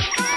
Yeah.